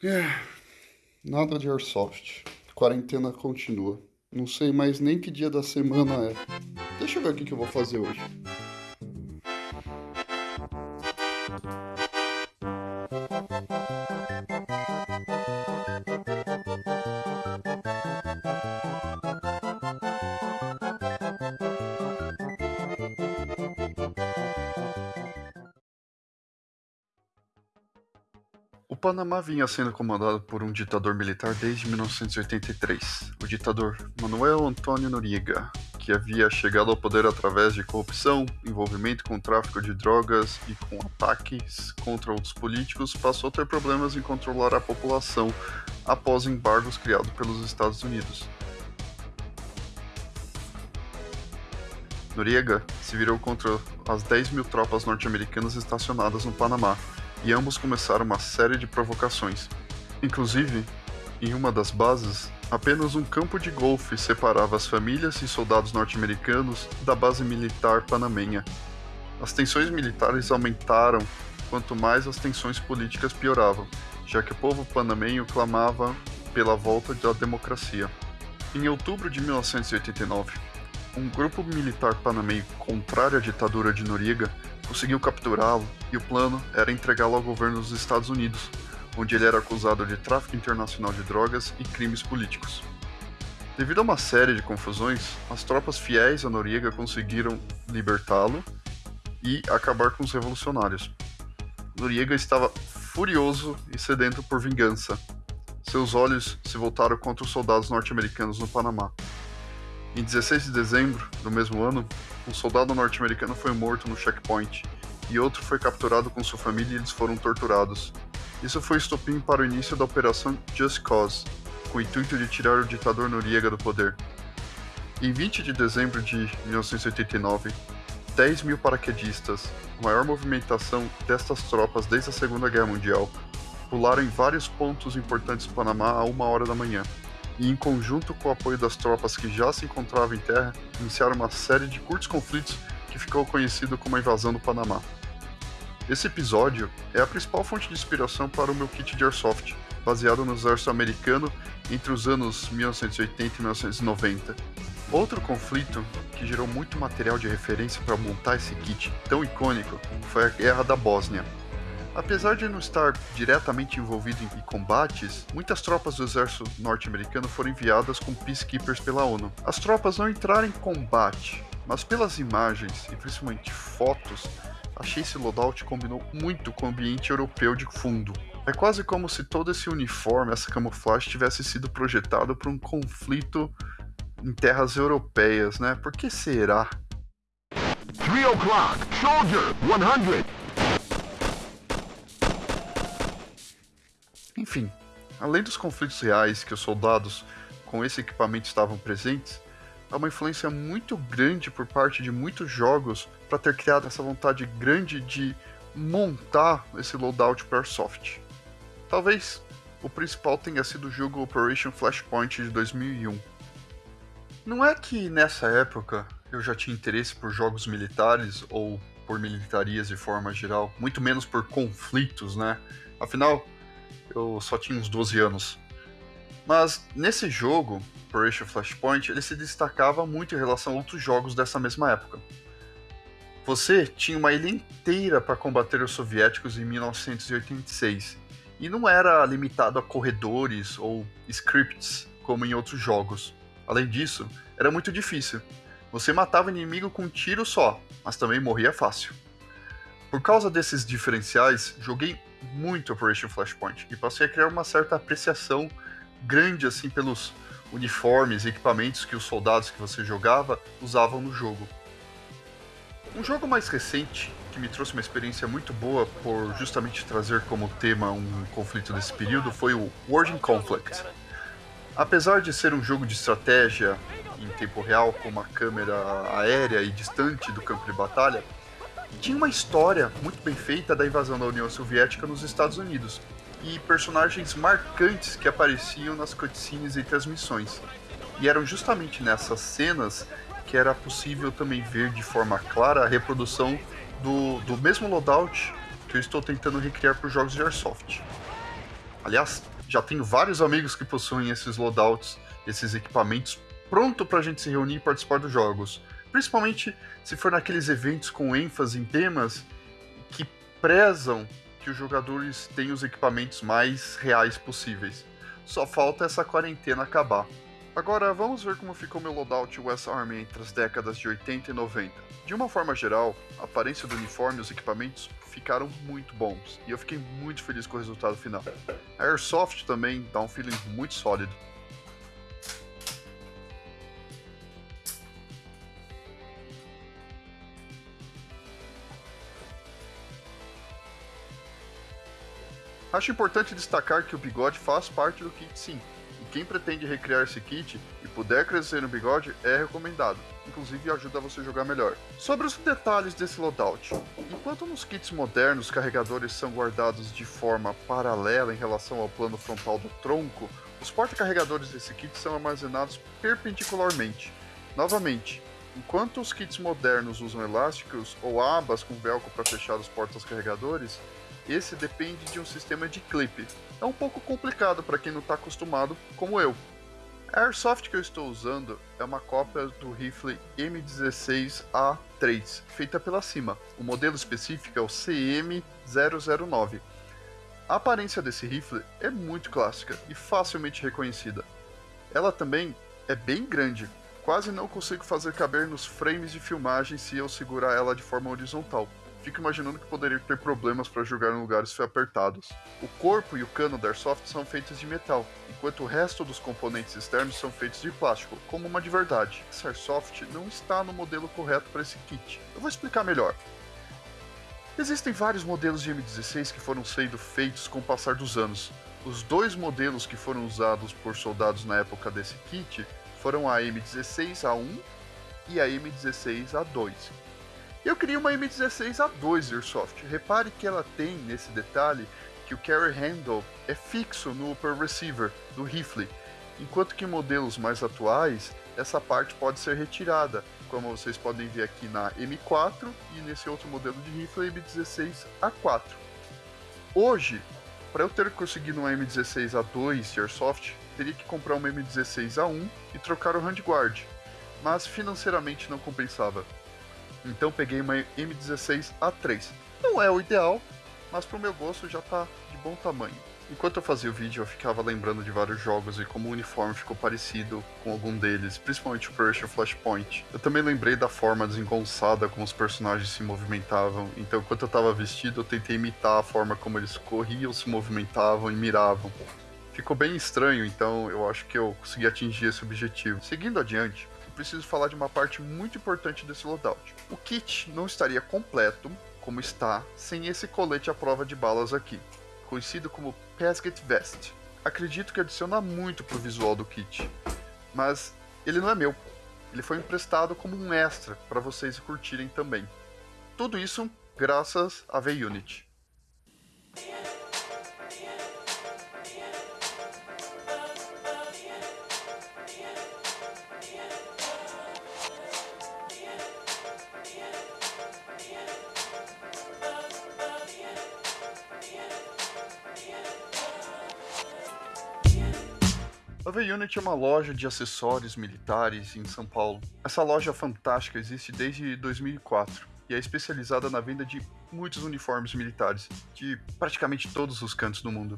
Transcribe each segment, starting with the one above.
É, nada de Airsoft. Quarentena continua. Não sei mais nem que dia da semana é. Deixa eu ver o que eu vou fazer hoje. Panamá vinha sendo comandado por um ditador militar desde 1983, o ditador Manuel Antônio Noriega, que havia chegado ao poder através de corrupção, envolvimento com tráfico de drogas e com ataques contra outros políticos, passou a ter problemas em controlar a população após embargos criados pelos Estados Unidos. Noriega se virou contra as 10 mil tropas norte-americanas estacionadas no Panamá, e ambos começaram uma série de provocações. Inclusive, em uma das bases, apenas um campo de golfe separava as famílias e soldados norte-americanos da base militar panamenha. As tensões militares aumentaram quanto mais as tensões políticas pioravam, já que o povo panamenho clamava pela volta da democracia. Em outubro de 1989, um grupo militar panamenho contrário à ditadura de Noriega conseguiu capturá-lo e o plano era entregá-lo ao governo dos Estados Unidos, onde ele era acusado de tráfico internacional de drogas e crimes políticos. Devido a uma série de confusões, as tropas fiéis a Noriega conseguiram libertá-lo e acabar com os revolucionários. Noriega estava furioso e sedento por vingança. Seus olhos se voltaram contra os soldados norte-americanos no Panamá. Em 16 de dezembro do mesmo ano, um soldado norte-americano foi morto no checkpoint e outro foi capturado com sua família e eles foram torturados. Isso foi estopim para o início da Operação Just Cause, com o intuito de tirar o ditador Noriega do poder. Em 20 de dezembro de 1989, 10 mil paraquedistas, maior movimentação destas tropas desde a Segunda Guerra Mundial, pularam em vários pontos importantes do Panamá a uma hora da manhã e, em conjunto com o apoio das tropas que já se encontravam em terra, iniciaram uma série de curtos conflitos que ficou conhecido como a invasão do Panamá. Esse episódio é a principal fonte de inspiração para o meu kit de Airsoft, baseado no exército americano entre os anos 1980 e 1990. Outro conflito que gerou muito material de referência para montar esse kit tão icônico foi a Guerra da Bósnia, Apesar de não estar diretamente envolvido em combates, muitas tropas do exército norte-americano foram enviadas com peacekeepers pela ONU. As tropas não entraram em combate, mas pelas imagens e principalmente fotos, achei esse loadout combinou muito com o ambiente europeu de fundo. É quase como se todo esse uniforme, essa camuflagem tivesse sido projetado para um conflito em terras europeias, né? Por que será? 3 o'clock, soldier, 100. Enfim, além dos conflitos reais que os soldados com esse equipamento estavam presentes, há uma influência muito grande por parte de muitos jogos para ter criado essa vontade grande de montar esse loadout para Airsoft. Talvez o principal tenha sido o jogo Operation Flashpoint de 2001. Não é que nessa época eu já tinha interesse por jogos militares ou por militarias de forma geral, muito menos por conflitos, né? Afinal, eu só tinha uns 12 anos. Mas nesse jogo, Operation Flashpoint, ele se destacava muito em relação a outros jogos dessa mesma época. Você tinha uma ilha inteira para combater os soviéticos em 1986, e não era limitado a corredores ou scripts como em outros jogos. Além disso, era muito difícil. Você matava o inimigo com um tiro só, mas também morria fácil. Por causa desses diferenciais, joguei muito Operation Flashpoint e passei a criar uma certa apreciação grande assim pelos uniformes e equipamentos que os soldados que você jogava usavam no jogo. Um jogo mais recente que me trouxe uma experiência muito boa por justamente trazer como tema um conflito desse período foi o World Conflict. Apesar de ser um jogo de estratégia em tempo real com uma câmera aérea e distante do campo de batalha, tinha uma história muito bem feita da invasão da União Soviética nos Estados Unidos e personagens marcantes que apareciam nas cutscenes e transmissões. E eram justamente nessas cenas que era possível também ver de forma clara a reprodução do, do mesmo loadout que eu estou tentando recriar para os jogos de Airsoft. Aliás, já tenho vários amigos que possuem esses loadouts, esses equipamentos, pronto para a gente se reunir e participar dos jogos. Principalmente se for naqueles eventos com ênfase em temas que prezam que os jogadores tenham os equipamentos mais reais possíveis. Só falta essa quarentena acabar. Agora vamos ver como ficou meu loadout West Army entre as décadas de 80 e 90. De uma forma geral, a aparência do uniforme e os equipamentos ficaram muito bons, e eu fiquei muito feliz com o resultado final. A Airsoft também dá um feeling muito sólido. Acho importante destacar que o bigode faz parte do kit sim, e quem pretende recriar esse kit e puder crescer no bigode é recomendado, inclusive ajuda você a jogar melhor. Sobre os detalhes desse loadout, enquanto nos kits modernos carregadores são guardados de forma paralela em relação ao plano frontal do tronco, os porta-carregadores desse kit são armazenados perpendicularmente. Novamente, enquanto os kits modernos usam elásticos ou abas com velcro para fechar os portas carregadores, esse depende de um sistema de clipe. É um pouco complicado para quem não está acostumado, como eu. A Airsoft que eu estou usando é uma cópia do rifle M16A3, feita pela Cima. O modelo específico é o CM009. A aparência desse rifle é muito clássica e facilmente reconhecida. Ela também é bem grande, quase não consigo fazer caber nos frames de filmagem se eu segurar ela de forma horizontal fico imaginando que poderia ter problemas para jogar em lugares apertados. O corpo e o cano da Airsoft são feitos de metal, enquanto o resto dos componentes externos são feitos de plástico, como uma de verdade. Essa Airsoft não está no modelo correto para esse kit. Eu vou explicar melhor. Existem vários modelos de M16 que foram sendo feitos com o passar dos anos. Os dois modelos que foram usados por soldados na época desse kit foram a M16A1 e a M16A2, eu queria uma M16A2 Airsoft. Repare que ela tem nesse detalhe que o carry handle é fixo no upper receiver do rifle, enquanto que em modelos mais atuais essa parte pode ser retirada, como vocês podem ver aqui na M4 e nesse outro modelo de rifle M16A4. Hoje, para eu ter conseguido uma M16A2 de Airsoft, teria que comprar uma M16A1 e trocar o handguard, mas financeiramente não compensava. Então peguei uma M16A3. Não é o ideal, mas pro meu gosto já tá de bom tamanho. Enquanto eu fazia o vídeo, eu ficava lembrando de vários jogos e como o uniforme ficou parecido com algum deles, principalmente o Operation Flashpoint. Eu também lembrei da forma desengonçada como os personagens se movimentavam, então enquanto eu tava vestido, eu tentei imitar a forma como eles corriam, se movimentavam e miravam. Ficou bem estranho, então eu acho que eu consegui atingir esse objetivo. Seguindo adiante, preciso falar de uma parte muito importante desse loadout. O kit não estaria completo, como está, sem esse colete à prova de balas aqui, conhecido como Pesket Vest. Acredito que adiciona muito pro visual do kit, mas ele não é meu. Ele foi emprestado como um extra para vocês curtirem também. Tudo isso graças a V-Unit. A V-Unit é uma loja de acessórios militares em São Paulo. Essa loja fantástica existe desde 2004 e é especializada na venda de muitos uniformes militares, de praticamente todos os cantos do mundo.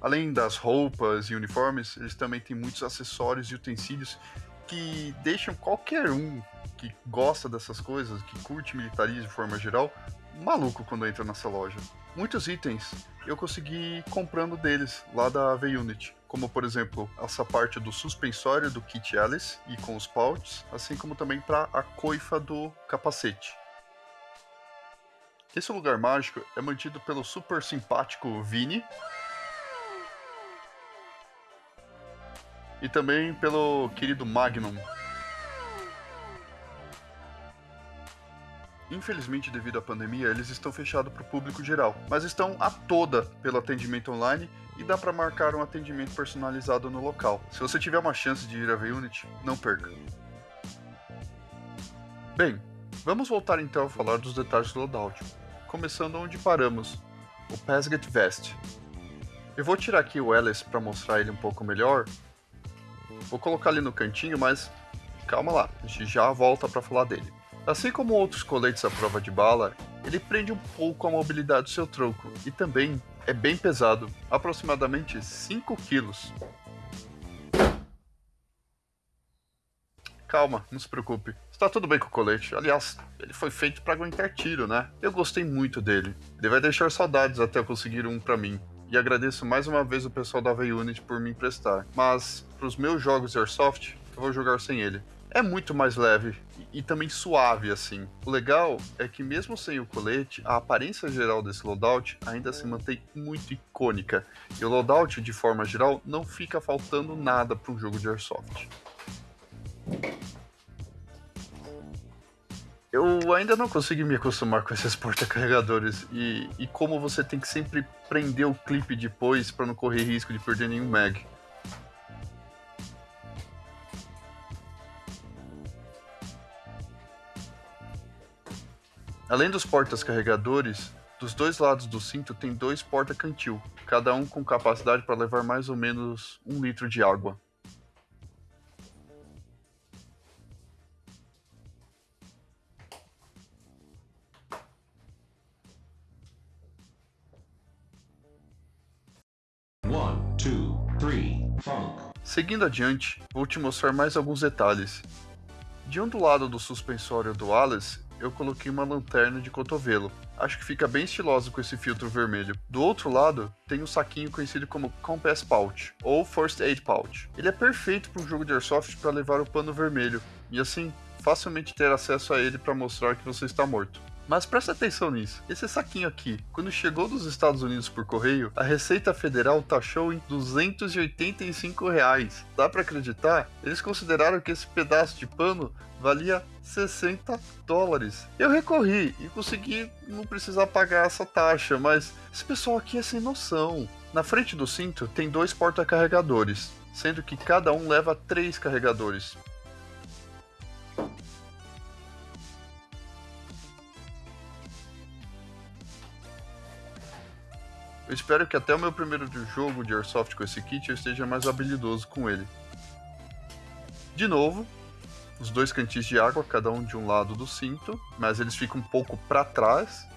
Além das roupas e uniformes, eles também têm muitos acessórios e utensílios que deixam qualquer um que gosta dessas coisas, que curte militarismo de forma geral, maluco quando entra nessa loja. Muitos itens eu consegui comprando deles lá da V-Unit, como por exemplo essa parte do suspensório do kit Alice e com os pouches, assim como também para a coifa do capacete. Esse lugar mágico é mantido pelo super simpático Vini e também pelo querido Magnum, Infelizmente, devido à pandemia, eles estão fechados para o público geral, mas estão a toda pelo atendimento online e dá para marcar um atendimento personalizado no local. Se você tiver uma chance de ir a V-Unit, não perca. Bem, vamos voltar então a falar dos detalhes do loadout, começando onde paramos, o Pasget Vest. Eu vou tirar aqui o Ellis para mostrar ele um pouco melhor. Vou colocar ali no cantinho, mas calma lá, a gente já volta para falar dele. Assim como outros coletes à prova de bala, ele prende um pouco a mobilidade do seu tronco e também é bem pesado, aproximadamente 5 quilos. Calma, não se preocupe. Está tudo bem com o colete. Aliás, ele foi feito para aguentar tiro, né? Eu gostei muito dele. Ele vai deixar saudades até eu conseguir um para mim. E agradeço mais uma vez o pessoal da V-Unit por me emprestar. Mas, para os meus jogos de Airsoft, eu vou jogar sem ele é muito mais leve e, também suave assim. O legal é que mesmo sem o colete, a aparência geral desse loadout ainda se mantém muito icônica. E o loadout, de forma geral, não fica faltando nada para um jogo de airsoft. Eu ainda não consegui me acostumar com esses porta-carregadores e, e como você tem que sempre prender o clipe depois para não correr risco de perder nenhum mag. Além dos portas-carregadores, dos dois lados do cinto tem dois porta-cantil, cada um com capacidade para levar mais ou menos um litro de água. One, two, three, Seguindo adiante, vou te mostrar mais alguns detalhes. De um do lado do suspensório do Alice, eu coloquei uma lanterna de cotovelo. Acho que fica bem estiloso com esse filtro vermelho. Do outro lado, tem um saquinho conhecido como Compass Pouch, ou First Aid Pouch. Ele é perfeito para um jogo de Airsoft para levar o pano vermelho, e assim, facilmente ter acesso a ele para mostrar que você está morto. Mas presta atenção nisso. Esse saquinho aqui, quando chegou dos Estados Unidos por correio, a Receita Federal taxou em 285 reais. Dá para acreditar? Eles consideraram que esse pedaço de pano valia 60 dólares. Eu recorri e consegui não precisar pagar essa taxa, mas esse pessoal aqui é sem noção. Na frente do cinto tem dois porta-carregadores, sendo que cada um leva três carregadores. Eu espero que até o meu primeiro jogo de Airsoft com esse kit eu esteja mais habilidoso com ele. De novo, os dois cantis de água, cada um de um lado do cinto, mas eles ficam um pouco para trás.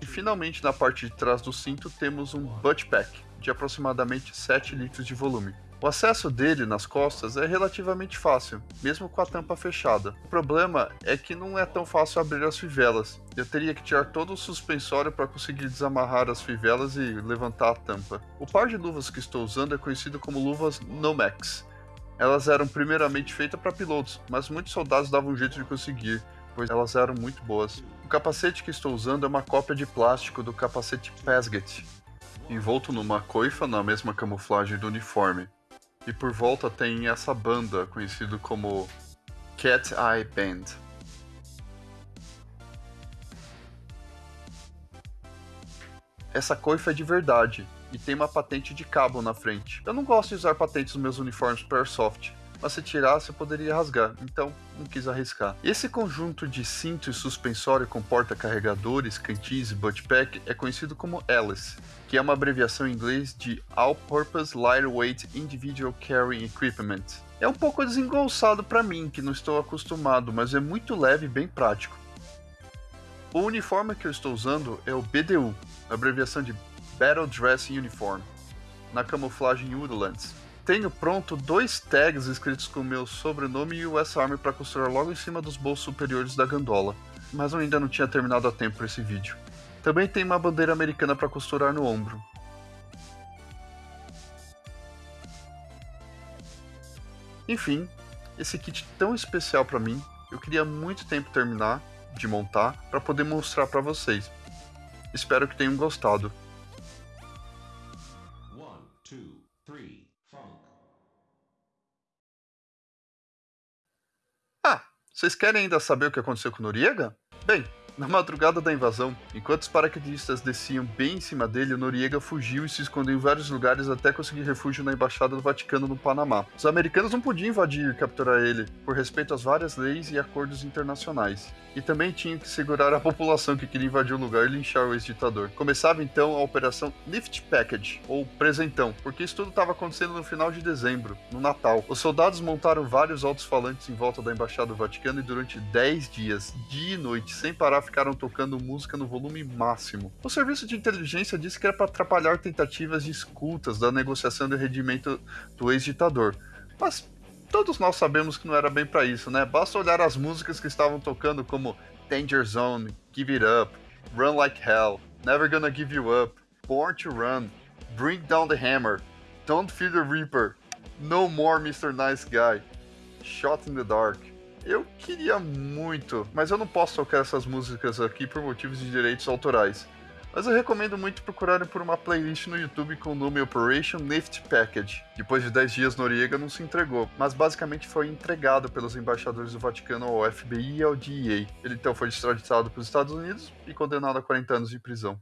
E finalmente na parte de trás do cinto temos um butt pack de aproximadamente 7 litros de volume. O acesso dele nas costas é relativamente fácil, mesmo com a tampa fechada. O problema é que não é tão fácil abrir as fivelas. Eu teria que tirar todo o suspensório para conseguir desamarrar as fivelas e levantar a tampa. O par de luvas que estou usando é conhecido como luvas Nomex. Elas eram primeiramente feitas para pilotos, mas muitos soldados davam um jeito de conseguir, pois elas eram muito boas. O capacete que estou usando é uma cópia de plástico do capacete Pesget, envolto numa coifa na mesma camuflagem do uniforme. E por volta tem essa banda conhecida como Cat Eye Band. Essa coifa é de verdade e tem uma patente de cabo na frente. Eu não gosto de usar patentes nos meus uniformes para Airsoft, mas se tirasse poderia rasgar, então não quis arriscar. Esse conjunto de cinto e suspensório com porta-carregadores, cantis e buttpack é conhecido como ALICE, que é uma abreviação em inglês de All Purpose Lightweight Individual Carrying Equipment. É um pouco desengonçado para mim, que não estou acostumado, mas é muito leve e bem prático. O uniforme que eu estou usando é o BDU, abreviação de Battle Dress Uniform, na camuflagem Woodlands, tenho pronto dois tags escritos com meu sobrenome e US Army para costurar logo em cima dos bolsos superiores da gandola, mas eu ainda não tinha terminado a tempo para esse vídeo. Também tem uma bandeira americana para costurar no ombro. Enfim, esse kit tão especial para mim, eu queria muito tempo terminar de montar para poder mostrar para vocês. Espero que tenham gostado. One, two, Ah, vocês querem ainda saber o que aconteceu com Noriega? Bem, Na madrugada da invasão, enquanto os paraquedistas desciam bem em cima dele, Noriega fugiu e se escondeu em vários lugares até conseguir refúgio na Embaixada do Vaticano no Panamá. Os americanos não podiam invadir e capturar ele, por respeito às várias leis e acordos internacionais. E também tinham que segurar a população que queria invadir o lugar e linchar o ex-ditador. Começava então a Operação Lift Package, ou Presentão, porque isso tudo estava acontecendo no final de dezembro, no Natal. Os soldados montaram vários altos-falantes em volta da Embaixada do Vaticano e durante 10 dias, dia e noite, sem parar, ficaram tocando música no volume máximo. O serviço de inteligência disse que era para atrapalhar tentativas de escutas da negociação de rendimento do ex-ditador. Mas todos nós sabemos que não era bem para isso, né? Basta olhar as músicas que estavam tocando como Danger Zone, Give It Up, Run Like Hell, Never Gonna Give You Up, Born to Run, Bring Down the Hammer, Don't Fear the Reaper, No More Mr. Nice Guy, Shot in the Dark. Eu queria muito, mas eu não posso tocar essas músicas aqui por motivos de direitos autorais. Mas eu recomendo muito procurarem por uma playlist no YouTube com o nome Operation Lift Package. Depois de 10 dias, Noriega não se entregou, mas basicamente foi entregado pelos embaixadores do Vaticano ao FBI e ao DEA. Ele então foi extraditado para os Estados Unidos e condenado a 40 anos de prisão.